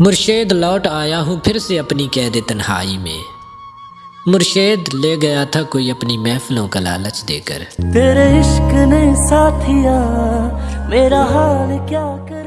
مرشید لوٹ آیا ہوں، پھر سے اپنی قید تنہائی میں۔ مرشید لے گیا تھا کوئی اپنی محفلوں کا لالچ دے کر۔ تیرے عشق نے ساتھیا میرا حال کیا کر؟